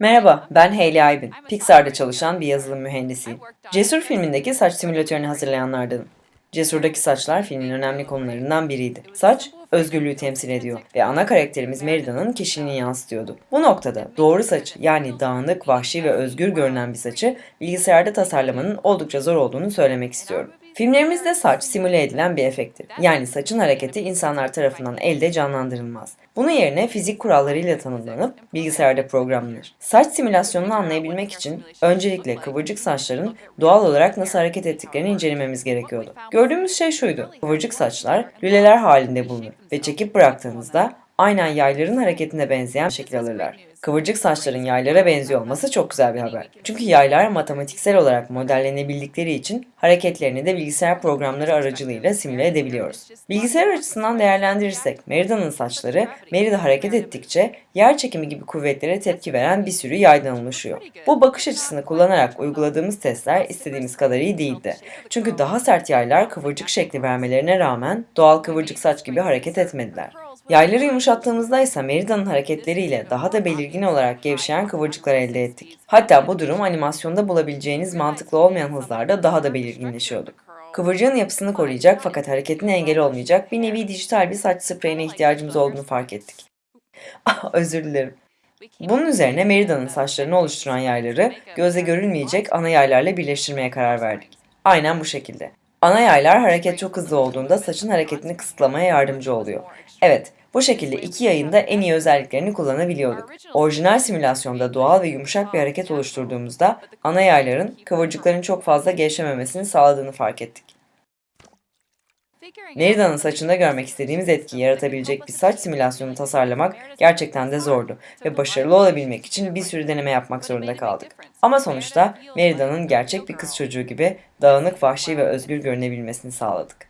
Merhaba, ben Hayley Aybin. Pixar'da çalışan bir yazılım mühendisiyim. Cesur filmindeki saç simülatörünü hazırlayanlardanım. Cesur'daki saçlar filmin önemli konularından biriydi. Saç, özgürlüğü temsil ediyor ve ana karakterimiz Merida'nın kişiliğini yansıtıyordu. Bu noktada doğru saçı yani dağınık, vahşi ve özgür görünen bir saçı bilgisayarda tasarlamanın oldukça zor olduğunu söylemek istiyorum. Filmlerimizde saç simüle edilen bir efekttir. Yani saçın hareketi insanlar tarafından elde canlandırılmaz. Bunun yerine fizik kurallarıyla tanımlanıp bilgisayarda programlanır. Saç simülasyonunu anlayabilmek için öncelikle kıvırcık saçların doğal olarak nasıl hareket ettiklerini incelememiz gerekiyordu. Gördüğümüz şey şuydu. Kıvırcık saçlar lüleler halinde bulunur ve çekip bıraktığınızda aynen yayların hareketine benzeyen şekil alırlar. Kıvırcık saçların yaylara benziyor olması çok güzel bir haber. Çünkü yaylar matematiksel olarak modellenebildikleri için hareketlerini de bilgisayar programları aracılığıyla simüle edebiliyoruz. Bilgisayar açısından değerlendirirsek Merida'nın saçları Merida hareket ettikçe yer çekimi gibi kuvvetlere tepki veren bir sürü yaydan oluşuyor. Bu bakış açısını kullanarak uyguladığımız testler istediğimiz kadar iyi değildi. Çünkü daha sert yaylar kıvırcık şekli vermelerine rağmen doğal kıvırcık saç gibi hareket etmediler. Yayları yumuşattığımızda ise Merida'nın hareketleriyle daha da belirgin olarak gevşeyen kıvırcıklar elde ettik. Hatta bu durum animasyonda bulabileceğiniz mantıklı olmayan hızlarda daha da belirginleşiyordu. Kıvırcığın yapısını koruyacak fakat hareketine engel olmayacak bir nevi dijital bir saç spreyine ihtiyacımız olduğunu fark ettik. Ah özür dilerim. Bunun üzerine Merida'nın saçlarını oluşturan yayları gözle görülmeyecek ana yaylarla birleştirmeye karar verdik. Aynen bu şekilde. Ana yaylar hareket çok hızlı olduğunda saçın hareketini kısıtlamaya yardımcı oluyor. Evet, bu şekilde iki yayın da en iyi özelliklerini kullanabiliyorduk. Orijinal simülasyonda doğal ve yumuşak bir hareket oluşturduğumuzda ana yayların kıvırcıkların çok fazla gevşememesini sağladığını fark ettik. Merida'nın saçında görmek istediğimiz etkiyi yaratabilecek bir saç simülasyonu tasarlamak gerçekten de zordu ve başarılı olabilmek için bir sürü deneme yapmak zorunda kaldık. Ama sonuçta Merida'nın gerçek bir kız çocuğu gibi dağınık, vahşi ve özgür görünebilmesini sağladık.